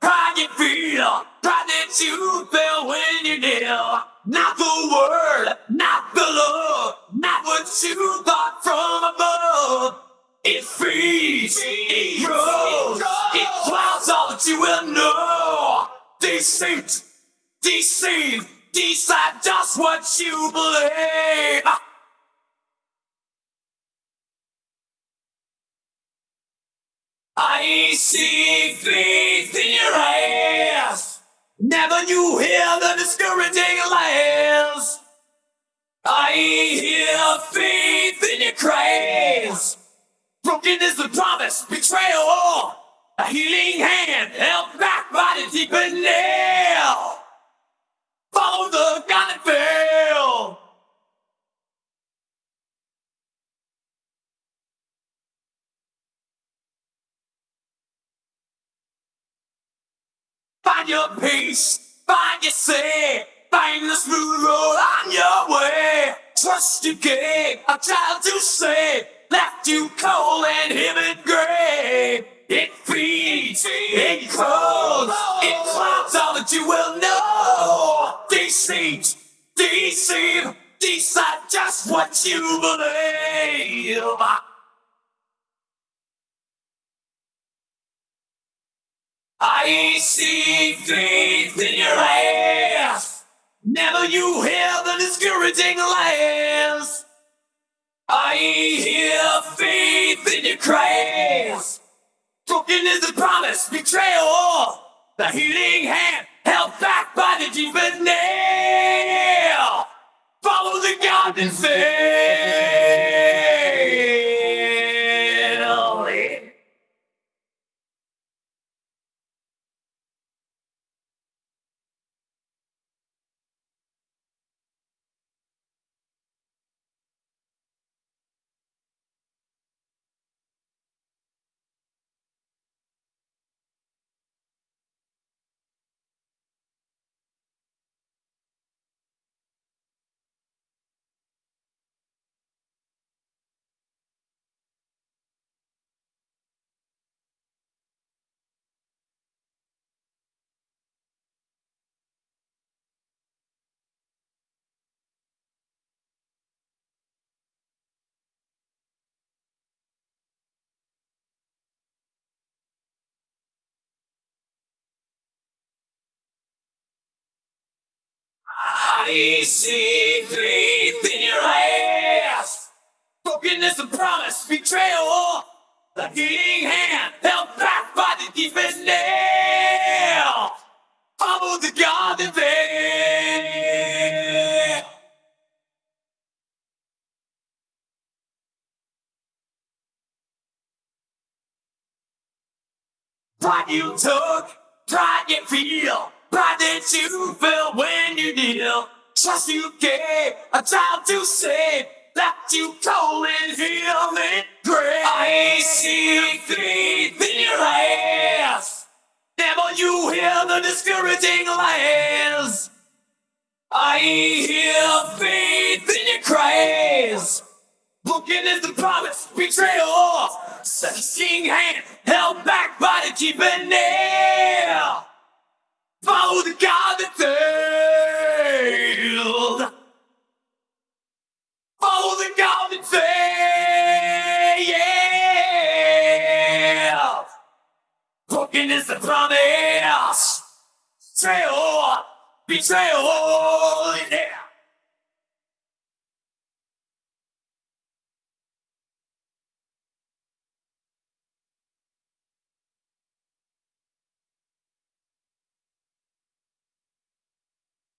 pride you feel, pride that you feel when you kneel. Not the word, not the love, not what you thought from above. It feeds, it grows, it clouds all that you will know. Deceit, deceive, decide just what you believe. I see faith in your eyes. Never you hear the discouraging lies. I hear faith in your cries. Broken is the promise, betrayal. A healing hand held back by the deep nail. Follow the God that failed. Find your peace, find your say, find the smooth road on your way. Trust you gave a child to save, left you cold and him in gray. It feeds, it grows, it clouds all that you will know. Deceit, deceive, decide just what you believe. I see faith in your eyes. Never you hear the discouraging lies. I hear faith in your cries. Broken is the promise, betrayal. The healing hand held back by the deepest nail. Follow the God and fail. See faith in your eyes. Brokenness and promise, betrayal. The healing hand held back by the deepest nail. Follow the God that failed. Pride you took, pride you feel, pride that you felt when you kneel. Trust you gave, a child to save, left you cold and healed in grave. I see faith in your eyes. Never you hear the discouraging lies. I hear faith in your cries. Broken is the promise, betrayal. Searching hand held back by the keeping nail. Follow the God that failed. Promise. Betrayal, betrayal, yeah.